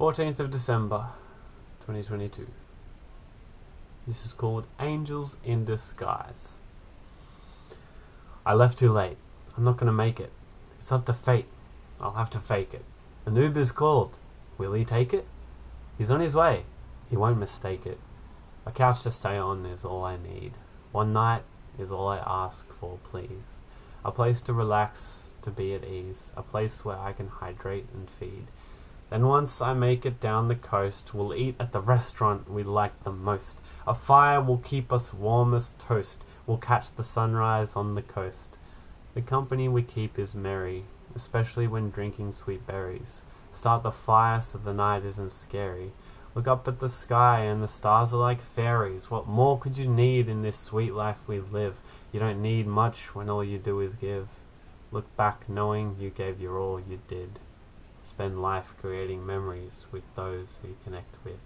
14th of December 2022. This is called Angels in Disguise. I left too late. I'm not gonna make it. It's up to fate. I'll have to fake it. An called. Will he take it? He's on his way. He won't mistake it. A couch to stay on is all I need. One night is all I ask for, please. A place to relax, to be at ease. A place where I can hydrate and feed. Then once I make it down the coast, we'll eat at the restaurant we like the most. A fire will keep us warm as toast. We'll catch the sunrise on the coast. The company we keep is merry, especially when drinking sweet berries. Start the fire so the night isn't scary. Look up at the sky and the stars are like fairies. What more could you need in this sweet life we live? You don't need much when all you do is give. Look back knowing you gave your all you did. Spend life creating memories with those who you connect with.